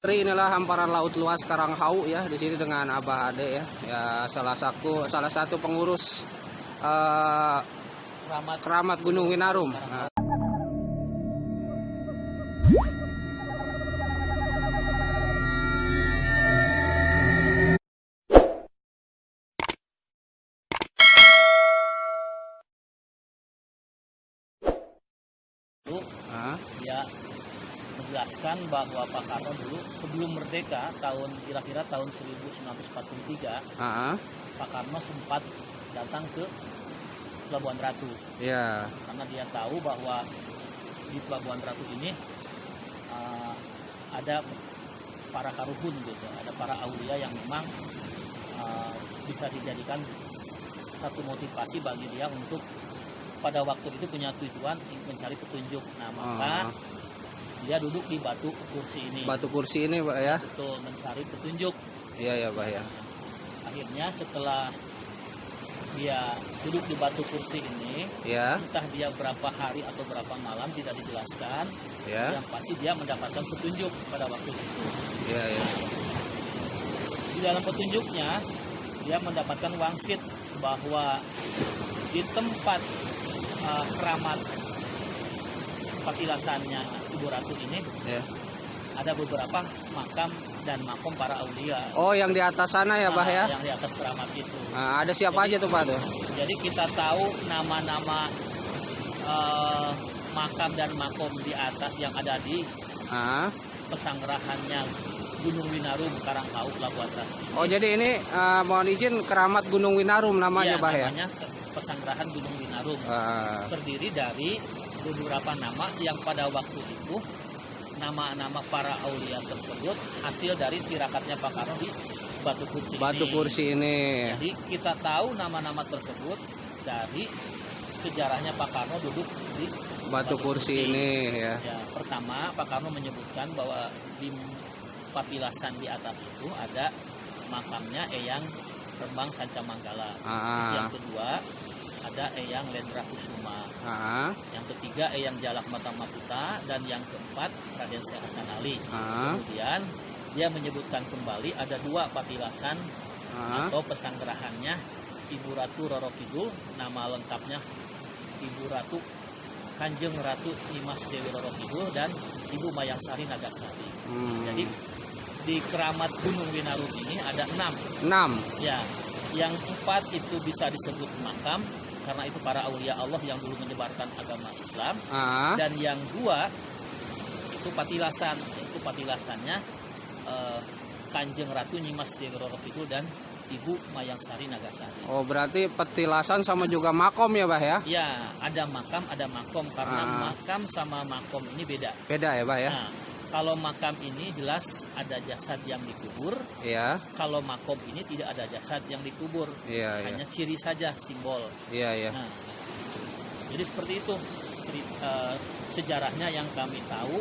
Tri inilah hamparan laut luas Karanghau ya di sini dengan Abah Ade ya. Ya salah satu salah satu pengurus eh, Keramat Keramat Gunung Winarum. Nah, menjelaskan bahwa Pak Karno dulu sebelum merdeka tahun kira-kira tahun 1943 ah, ah, Pak Karno sempat datang ke Pelabuhan Ratu ya, karena dia tahu bahwa di Pelabuhan Ratu ini uh, ada para karuhun gitu, ada para aulia yang memang uh, bisa dijadikan satu motivasi bagi dia untuk pada waktu itu punya tujuan ingin mencari petunjuk. Nah maka ah. Dia duduk di batu kursi ini batu kursi ini Pak ya. betul mencari petunjuk. Iya ya Pak ya. Akhirnya setelah dia duduk di batu kursi ini, Ya, entah dia berapa hari atau berapa malam tidak dijelaskan, ya, yang pasti dia mendapatkan petunjuk pada waktu itu. ya, ya. Di dalam petunjuknya, dia mendapatkan wangsit bahwa di tempat uh, keramat patilasannya Ibu Ratu ini ya. ada beberapa makam dan makom para aulia. Oh yang di atas sana ya Pak Nah, ya. Yang di atas keramat itu. Nah, ada siapa aja tuh Pak tuh? Jadi kita tahu nama-nama uh, makam dan makom di atas yang ada di Ah. pesanggerahannya Gunung Winarum Karanghau Pelabuhan Ratu. Oh jadi ini eh, mohon izin Keramat Gunung Winarum namanya Iya, Pak ya. namanya pesanggerahan Gunung Winarum. Ah, terdiri dari beberapa nama yang pada waktu itu nama-nama para aulia tersebut hasil dari tirakatnya Pak Karno di Batu Kursi batu ini. kursi ini. Jadi kita tahu nama-nama tersebut dari sejarahnya Pak Karno duduk di Batu kursi ini ya. ya pertama Pak Karno menyebutkan bahwa di papilasan di atas itu ada makamnya Eyang Rembang Sanca Manggala. Ah, yang kedua ada Eyang Lendra Kusuma. ah, Yang ketiga Eyang Jalak Mata Maputa dan yang keempat Raden Syekh Hasan Ali. ah, Kemudian dia menyebutkan kembali ada dua patilasan ah. atau pesanggerahannya Ibu Ratu Roro Kidul, nama lengkapnya Ibu Ratu Kanjeng Ratu Nimas Dewi Roro Kidul dan Ibu Mayangsari Nagasari. Hmm. Jadi di keramat Gunung Winarum ini ada enam enam. Ya, yang empat itu bisa disebut makam karena itu para aulia Allah yang dulu menyebarkan agama Islam Ah, dan yang dua itu patilasan itu patilasannya eh, Kanjeng Ratu Nyimas Roro Kidul dan Ibu Mayangsari Nagasari. oh berarti petilasan sama juga makom ya Pak ya? Ya, ada makam, ada makom karena Ah. makam sama makom ini beda. Beda ya Pak ya? Nah, kalau makam ini jelas ada jasad yang dikubur, Iya, kalau makom ini tidak ada jasad yang dikubur, iya, iya, hanya ciri saja simbol. iya, iya. Nah, jadi seperti itu ceri- eh, sejarahnya yang kami tahu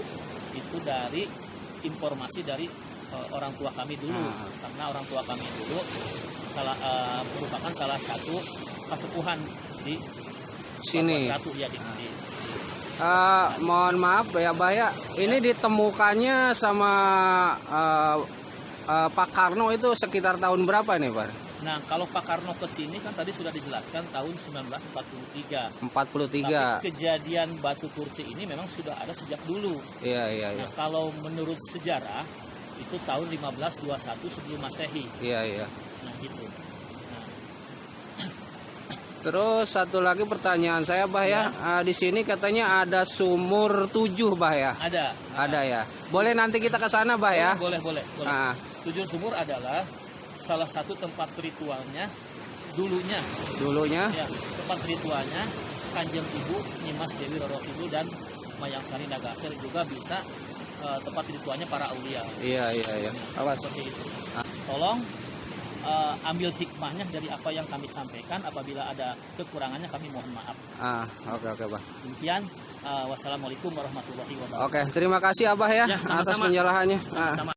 itu dari informasi dari eh, orang tua kami dulu Ah. karena orang tua kami dulu salah eh, merupakan salah satu kasepuhan di Sini. Ratu ya di, di- Eh, mohon maaf ya Pak ya, ini ditemukannya sama eh, eh, Pak Karno itu sekitar tahun berapa nih Pak? Nah, kalau Pak Karno ke sini kan tadi sudah dijelaskan tahun 1943. 43. Tapi kejadian batu kursi ini memang sudah ada sejak dulu. Iya, iya, iya. Nah, kalau menurut sejarah itu tahun 1521 sebelum Masehi. Iya, iya. Nah, gitu. Nah, Terus satu lagi pertanyaan saya, Bah ya. Eh, di sini katanya ada sumur tujuh, Bah ya. ada. Ada ya. Boleh nanti kita ke sana, Bah ya. Boleh, boleh, boleh. Ah, Tujuh sumur adalah salah satu tempat ritualnya dulunya dulunya. ya tempat ritualnya Kanjeng Ibu Nyimas Dewi Roro Kidul dan Mayangsari Nagasari juga bisa eh, tempat ritualnya para aulia. Iya, iya, iya. Awas. seperti itu. Tolong eh, ambil hikmahnya dari apa yang kami sampaikan. Apabila ada kekurangannya kami mohon maaf. Ah, oke, oke, Bah. Demikian. eh, wassalamualaikum warahmatullahi wabarakatuh. Oke, terima kasih Abah ya, Ya, atas sama-sama. penjelasannya. Ah. Sama-sama.